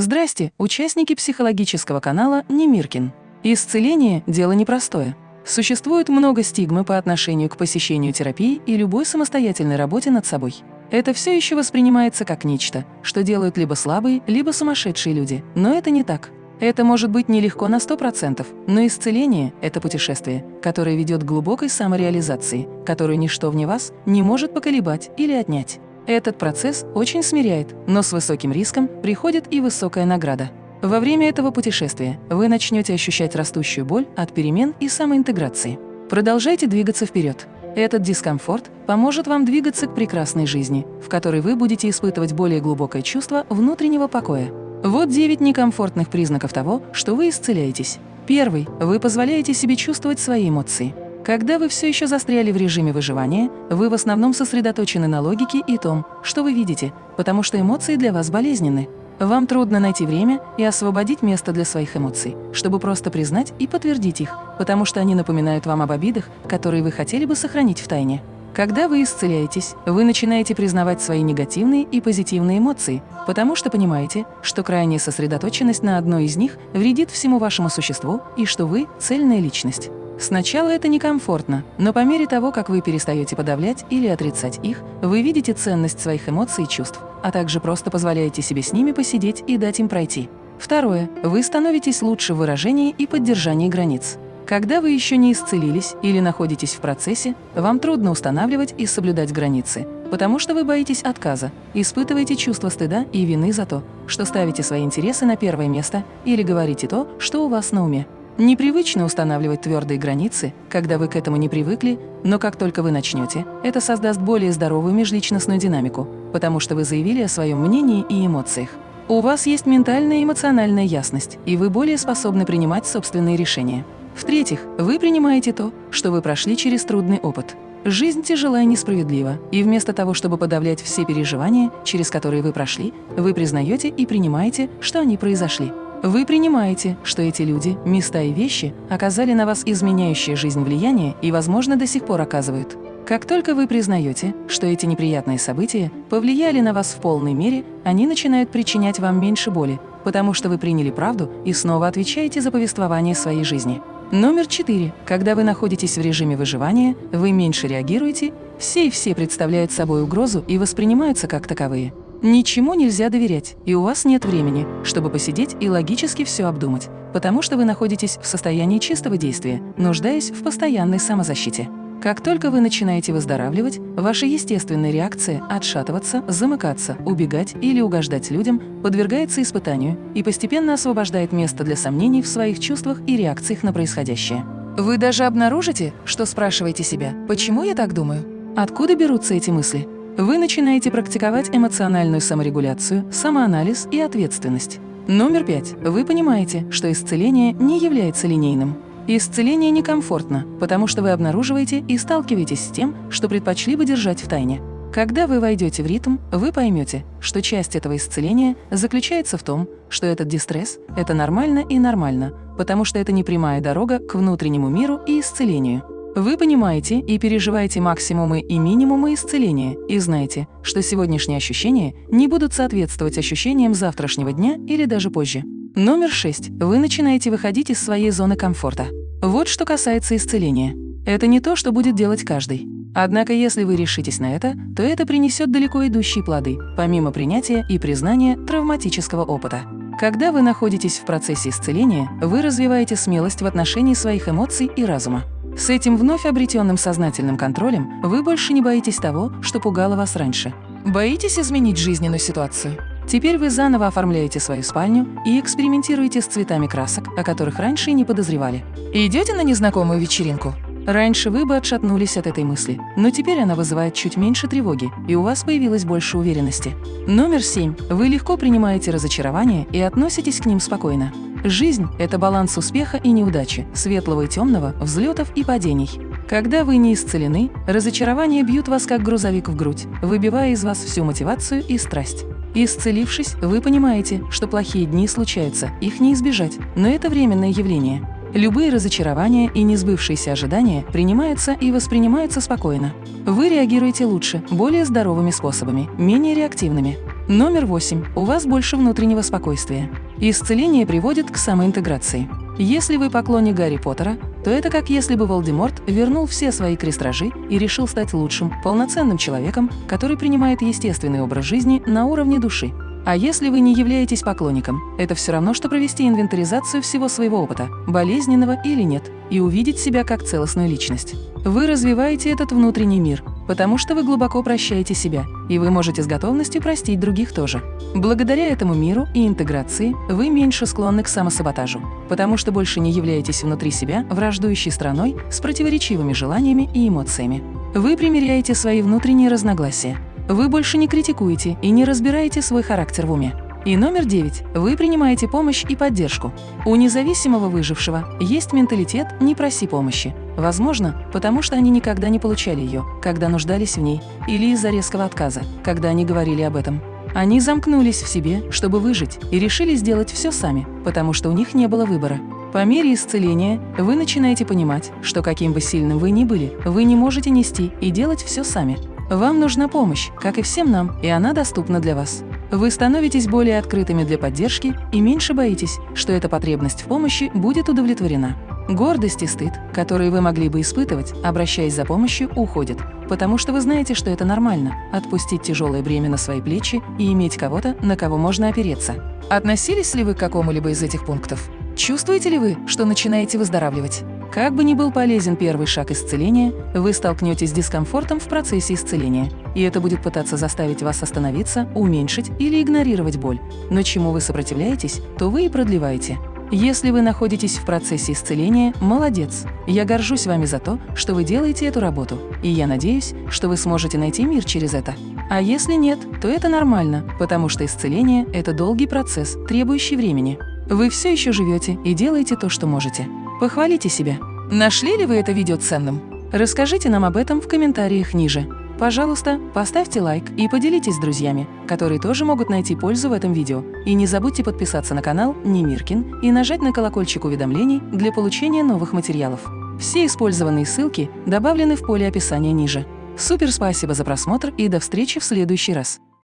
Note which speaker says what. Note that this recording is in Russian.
Speaker 1: Здрасте, участники психологического канала Немиркин. Исцеление – дело непростое. Существует много стигмы по отношению к посещению терапии и любой самостоятельной работе над собой. Это все еще воспринимается как нечто, что делают либо слабые, либо сумасшедшие люди. Но это не так. Это может быть нелегко на 100%, но исцеление – это путешествие, которое ведет к глубокой самореализации, которую ничто вне вас не может поколебать или отнять. Этот процесс очень смиряет, но с высоким риском приходит и высокая награда. Во время этого путешествия вы начнете ощущать растущую боль от перемен и самоинтеграции. Продолжайте двигаться вперед. Этот дискомфорт поможет вам двигаться к прекрасной жизни, в которой вы будете испытывать более глубокое чувство внутреннего покоя. Вот 9 некомфортных признаков того, что вы исцеляетесь. Первый. Вы позволяете себе чувствовать свои эмоции. Когда вы все еще застряли в режиме выживания, вы в основном сосредоточены на логике и том, что вы видите, потому что эмоции для вас болезненны. Вам трудно найти время и освободить место для своих эмоций, чтобы просто признать и подтвердить их, потому что они напоминают вам об обидах, которые вы хотели бы сохранить в тайне. Когда вы исцеляетесь, вы начинаете признавать свои негативные и позитивные эмоции, потому что понимаете, что крайняя сосредоточенность на одной из них вредит всему вашему существу и что вы – цельная личность. Сначала это некомфортно, но по мере того, как вы перестаете подавлять или отрицать их, вы видите ценность своих эмоций и чувств, а также просто позволяете себе с ними посидеть и дать им пройти. Второе. Вы становитесь лучше в выражении и поддержании границ. Когда вы еще не исцелились или находитесь в процессе, вам трудно устанавливать и соблюдать границы, потому что вы боитесь отказа, испытываете чувство стыда и вины за то, что ставите свои интересы на первое место или говорите то, что у вас на уме. Непривычно устанавливать твердые границы, когда вы к этому не привыкли, но как только вы начнете, это создаст более здоровую межличностную динамику, потому что вы заявили о своем мнении и эмоциях. У вас есть ментальная и эмоциональная ясность, и вы более способны принимать собственные решения. В-третьих, вы принимаете то, что вы прошли через трудный опыт. Жизнь тяжела и несправедлива, и вместо того, чтобы подавлять все переживания, через которые вы прошли, вы признаете и принимаете, что они произошли. Вы принимаете, что эти люди, места и вещи оказали на вас изменяющее жизнь влияние и, возможно, до сих пор оказывают. Как только вы признаете, что эти неприятные события повлияли на вас в полной мере, они начинают причинять вам меньше боли, потому что вы приняли правду и снова отвечаете за повествование своей жизни. Номер четыре. Когда вы находитесь в режиме выживания, вы меньше реагируете, все и все представляют собой угрозу и воспринимаются как таковые. Ничему нельзя доверять, и у вас нет времени, чтобы посидеть и логически все обдумать, потому что вы находитесь в состоянии чистого действия, нуждаясь в постоянной самозащите. Как только вы начинаете выздоравливать, ваша естественная реакция – отшатываться, замыкаться, убегать или угождать людям – подвергается испытанию и постепенно освобождает место для сомнений в своих чувствах и реакциях на происходящее. Вы даже обнаружите, что спрашиваете себя «почему я так думаю?», «откуда берутся эти мысли?». Вы начинаете практиковать эмоциональную саморегуляцию, самоанализ и ответственность. Номер пять. Вы понимаете, что исцеление не является линейным. Исцеление некомфортно, потому что вы обнаруживаете и сталкиваетесь с тем, что предпочли бы держать в тайне. Когда вы войдете в ритм, вы поймете, что часть этого исцеления заключается в том, что этот дистресс – это нормально и нормально, потому что это не прямая дорога к внутреннему миру и исцелению. Вы понимаете и переживаете максимумы и минимумы исцеления и знаете, что сегодняшние ощущения не будут соответствовать ощущениям завтрашнего дня или даже позже. Номер 6. Вы начинаете выходить из своей зоны комфорта. Вот что касается исцеления. Это не то, что будет делать каждый. Однако, если вы решитесь на это, то это принесет далеко идущие плоды, помимо принятия и признания травматического опыта. Когда вы находитесь в процессе исцеления, вы развиваете смелость в отношении своих эмоций и разума. С этим вновь обретенным сознательным контролем вы больше не боитесь того, что пугало вас раньше. Боитесь изменить жизненную ситуацию? Теперь вы заново оформляете свою спальню и экспериментируете с цветами красок, о которых раньше и не подозревали. Идете на незнакомую вечеринку? Раньше вы бы отшатнулись от этой мысли, но теперь она вызывает чуть меньше тревоги, и у вас появилось больше уверенности. Номер семь. Вы легко принимаете разочарования и относитесь к ним спокойно. Жизнь – это баланс успеха и неудачи, светлого и темного, взлетов и падений. Когда вы не исцелены, разочарования бьют вас как грузовик в грудь, выбивая из вас всю мотивацию и страсть. Исцелившись, вы понимаете, что плохие дни случаются, их не избежать, но это временное явление. Любые разочарования и несбывшиеся ожидания принимаются и воспринимаются спокойно. Вы реагируете лучше, более здоровыми способами, менее реактивными. Номер восемь. У вас больше внутреннего спокойствия. Исцеление приводит к самоинтеграции. Если вы поклонник Гарри Поттера, то это как если бы Волдеморт вернул все свои крестражи и решил стать лучшим, полноценным человеком, который принимает естественный образ жизни на уровне души. А если вы не являетесь поклонником, это все равно, что провести инвентаризацию всего своего опыта, болезненного или нет, и увидеть себя как целостную личность. Вы развиваете этот внутренний мир, потому что вы глубоко прощаете себя, и вы можете с готовностью простить других тоже. Благодаря этому миру и интеграции вы меньше склонны к самосаботажу, потому что больше не являетесь внутри себя враждующей страной с противоречивыми желаниями и эмоциями. Вы примеряете свои внутренние разногласия, вы больше не критикуете и не разбираете свой характер в уме. И номер девять. Вы принимаете помощь и поддержку. У независимого выжившего есть менталитет «не проси помощи». Возможно, потому что они никогда не получали ее, когда нуждались в ней, или из-за резкого отказа, когда они говорили об этом. Они замкнулись в себе, чтобы выжить, и решили сделать все сами, потому что у них не было выбора. По мере исцеления вы начинаете понимать, что каким бы сильным вы ни были, вы не можете нести и делать все сами. Вам нужна помощь, как и всем нам, и она доступна для вас. Вы становитесь более открытыми для поддержки и меньше боитесь, что эта потребность в помощи будет удовлетворена. Гордость и стыд, которые вы могли бы испытывать, обращаясь за помощью, уходят, потому что вы знаете, что это нормально – отпустить тяжелое бремя на свои плечи и иметь кого-то, на кого можно опереться. Относились ли вы к какому-либо из этих пунктов? Чувствуете ли вы, что начинаете выздоравливать? Как бы ни был полезен первый шаг исцеления, вы столкнетесь с дискомфортом в процессе исцеления, и это будет пытаться заставить вас остановиться, уменьшить или игнорировать боль. Но чему вы сопротивляетесь, то вы и продлеваете. Если вы находитесь в процессе исцеления, молодец! Я горжусь вами за то, что вы делаете эту работу, и я надеюсь, что вы сможете найти мир через это. А если нет, то это нормально, потому что исцеление – это долгий процесс, требующий времени. Вы все еще живете и делаете то, что можете. Похвалите себя. Нашли ли вы это видео ценным? Расскажите нам об этом в комментариях ниже. Пожалуйста, поставьте лайк и поделитесь с друзьями, которые тоже могут найти пользу в этом видео. И не забудьте подписаться на канал Немиркин и нажать на колокольчик уведомлений для получения новых материалов. Все использованные ссылки добавлены в поле описания ниже. Супер спасибо за просмотр и до встречи в следующий раз.